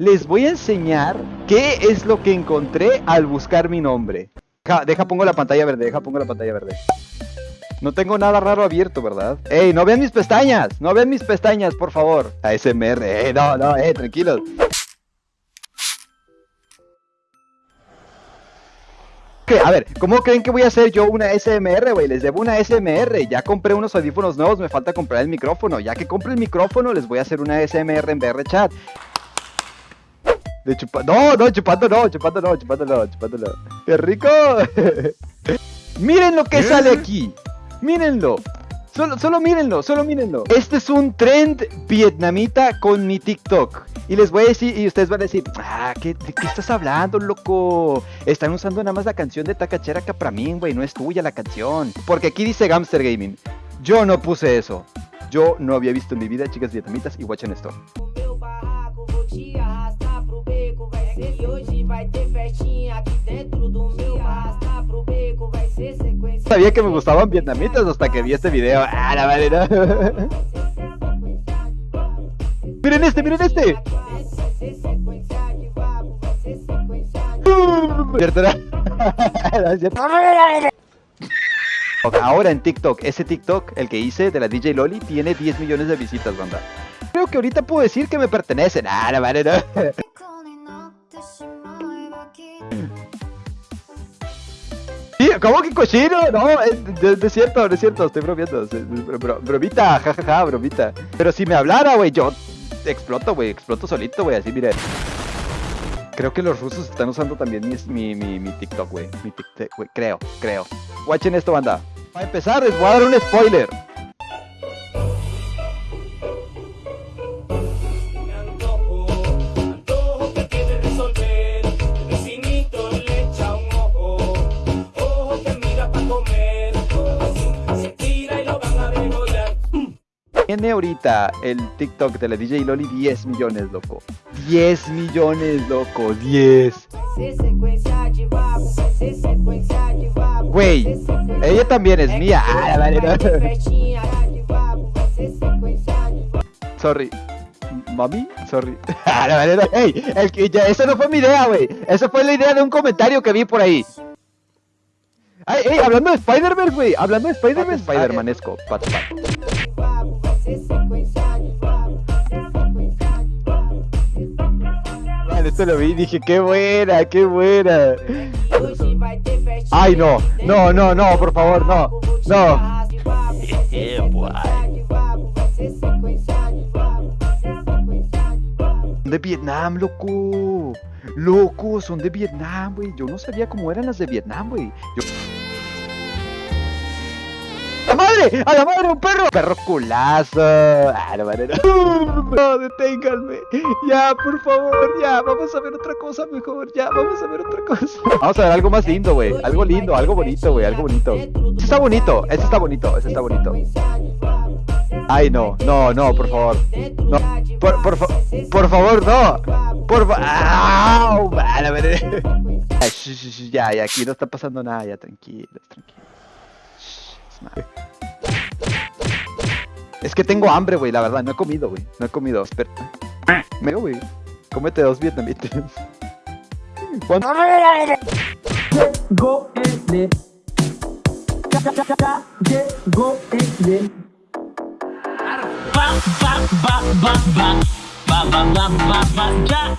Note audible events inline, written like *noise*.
les voy a enseñar qué es lo que encontré al buscar mi nombre. Deja, pongo la pantalla verde, deja pongo la pantalla verde. No tengo nada raro abierto, ¿verdad? ¡Ey, no vean mis pestañas! ¡No vean mis pestañas, por favor! ASMR, eh, no, no, eh, tranquilos. A ver, ¿cómo creen que voy a hacer yo una SMR, güey? Les debo una SMR. Ya compré unos audífonos nuevos, me falta comprar el micrófono. Ya que compre el micrófono, les voy a hacer una SMR en VR chat. De chupa... No, no, chupando no, chupando no, chupando no, chupando no. ¡Qué rico! *laughs* Miren lo que sale aquí. Mírenlo. Solo, solo mírenlo, solo mírenlo. Este es un trend vietnamita con mi TikTok. Y les voy a decir, y ustedes van a decir, ah, ¿qué, ¿de qué estás hablando, loco? Están usando nada más la canción de Takachera Capramin, güey, no es tuya la canción. Porque aquí dice Gamster Gaming. Yo no puse eso. Yo no había visto en mi vida chicas vietnamitas y watchen esto. Sabía que me gustaban vietnamitas hasta que vi este video. Ah, la madre, *laughs* Miren este, miren este. *laughs* *laughs* Ahora en TikTok, ese TikTok, el que hice de la DJ Loli, tiene 10 millones de visitas, banda. Creo que ahorita puedo decir que me pertenecen. Ah, la madre, ¿Cómo que cochino? No, es, cierto, no es cierto, estoy bromeando. bromita, jajaja, bromita. Pero si me hablara, güey, yo exploto, güey, exploto solito, güey, así, mire. Creo que los rusos están usando también mi, mi, mi, TikTok, güey. Mi TikTok, güey, creo, creo. Watchen esto, banda. Para empezar, les voy a dar un spoiler. Tiene ahorita el TikTok de la DJ Loli 10 millones, loco. 10 millones, loco. 10. Güey, ella también es mía. Ah, vale, Sorry. Mami, sorry. *laughs* Ah, vale, Hey, el que, ya, esa no fue mi idea, güey. Esa fue la idea de un comentario que vi por ahí. Ay, hey, hablando de Spider-Man, güey. Hablando de Spider-Man, Spider-Manesco. Pat, Esto lo vi y dije, qué buena, qué buena. Ay, no, no, no, no, por favor, no, no. de Vietnam, loco. Loco, son de Vietnam, güey. Yo no sabía cómo eran las de Vietnam, güey. Yo madre! ¡A la madre, un perro! ¡Perro culazo! ¡Ah, la madre! No, deténganme. Ya, por favor, ya. Vamos a ver otra cosa mejor. Ya, vamos a ver otra cosa. Vamos a ver algo más lindo, güey. Algo lindo, algo bonito, güey. Algo bonito. Ese está bonito. Ese está bonito. Ese está bonito. Ay, no. No, no, por favor. No. Por, por, por favor, no. Por favor. Ya, ya. Aquí no está pasando nada. Ya, tranquilos, tranquilos. Es que tengo hambre, güey, la verdad, no he comido, güey. No he comido, espera. Me güey. Cómete dos vietnamitas. ¿Cuánto? Llegó el Llegó el Ba, ba, ba, ba, ba. Ba, ba, ba, ba, ba. Ya